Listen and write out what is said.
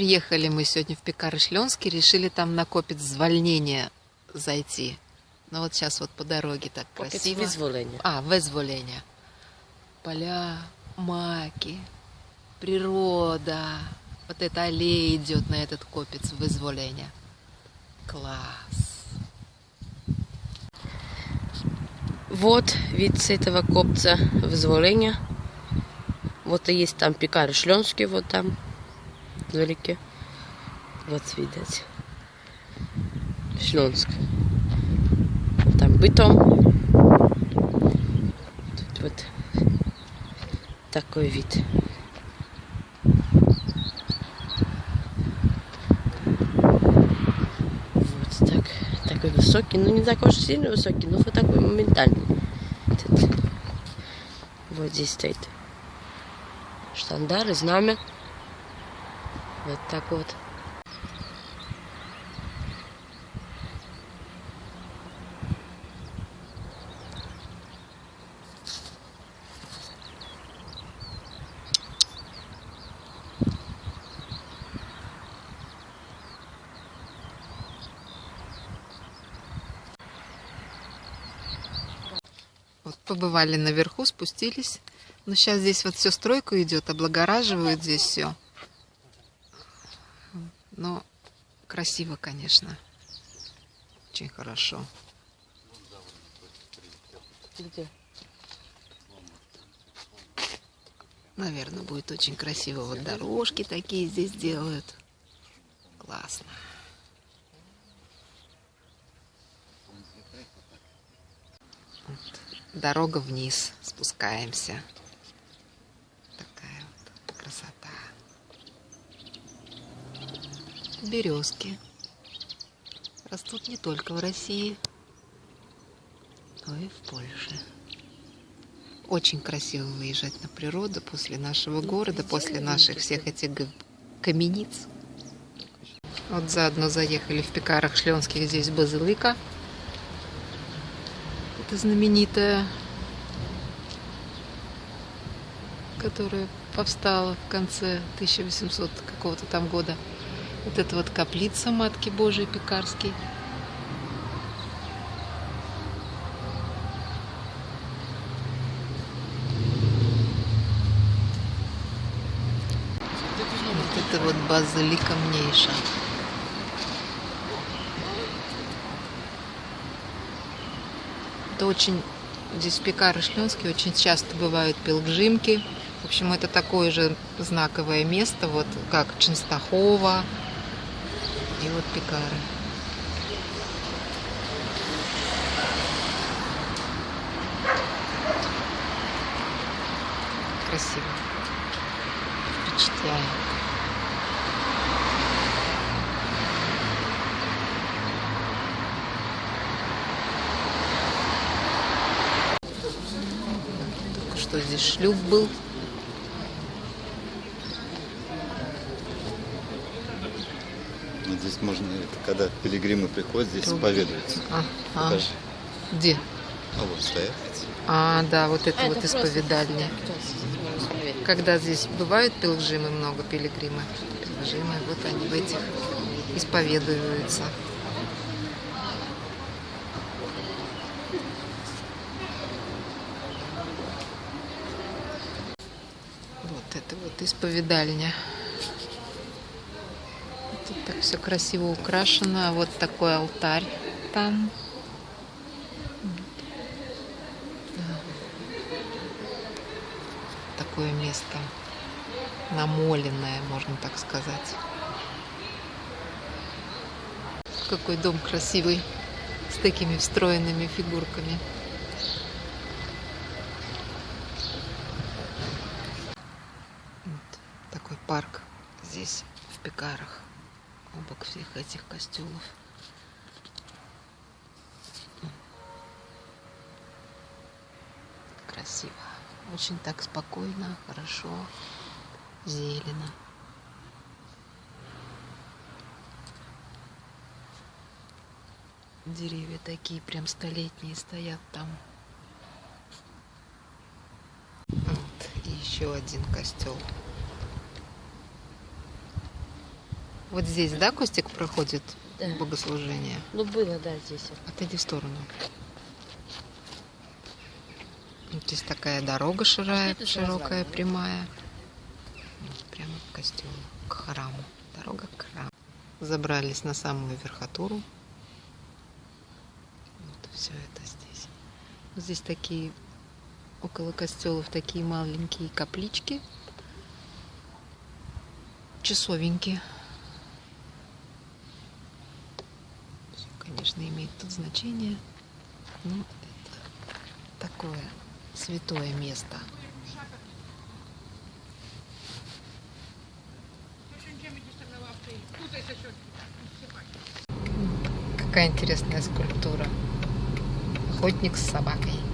Приехали мы сегодня в Пекары-Шленский, решили там на копец звольнения зайти. Ну вот сейчас вот по дороге так Копець красиво. визволення. А, вызволение. Поля, маки, природа. Вот эта аллея идет на этот копец вызволения. Класс. Вот вид с этого копца вызволения. Вот и есть там пекарь Шленский, вот там, вдалеке. Вот видать. Шленск. Там бытом. Тут вот такой вид. Вот так. Такой высокий. Ну, не такой уж сильно высокий, но вот такой моментальный. Вот здесь стоит штандар и знамя. Вот так вот. Вот побывали наверху, спустились. Но сейчас здесь вот все стройка идет, облагораживают здесь все. Но красиво, конечно. Очень хорошо. Где? Наверное, будет очень красиво. Вот дорожки такие здесь делают. Классно. Вот. Дорога вниз. Спускаемся. Такая вот красота. Березки. Растут не только в России, но и в Польше. Очень красиво выезжать на природу после нашего города, после наших всех этих камениц. Вот заодно заехали в Пекарах Шленских, здесь базилика. Это знаменитая, которая повстала в конце 1800 какого-то там года. Вот это вот каплица Матки Божией Пекарской. Вот это вот базилика Мнейша. Это очень... Здесь в Пекары Шленский очень часто бывают пилгримки. В общем, это такое же знаковое место, вот как Ченстахова и вот Пекары. Красиво. Впечатляет. Только что здесь шлюп был. Вот здесь можно, это когда пилигримы приходят, здесь Тут. исповедуются. А, а, где? А вот стоят. А, да, вот это А, вот это просто исповедальня. так, то есть, ну, исповедание. Когда здесь бывают пилгримы, много пилигримы, пилгримы, вот они в этих исповедуются. Вот это вот исповедальня. Все красиво украшено. Вот такой алтарь там. такое место намоленное, можно так сказать. Какой дом красивый, с такими встроенными фигурками. Вот такой парк здесь, в Пекарах, обок всех этих костюмов. Красиво. Очень так спокойно, хорошо, зелено. Деревья такие прям столетние стоят там. Вот, и еще один костел. Вот здесь, да, Костик проходит Да. богослужение? Ну, было, да, здесь. Отойди в сторону. Вот здесь такая дорога ширая, же широкая, развалина. прямая. Вот Прямо к костелу, к храму. Дорога к храму. Забрались на самую верхотуру. Вот все это здесь. Вот здесь такие, около костелов такие маленькие каплички. Часовеньки. Конечно, имеет тут значение. Но это такое святое место. Какая интересная скульптура. Охотник с собакой.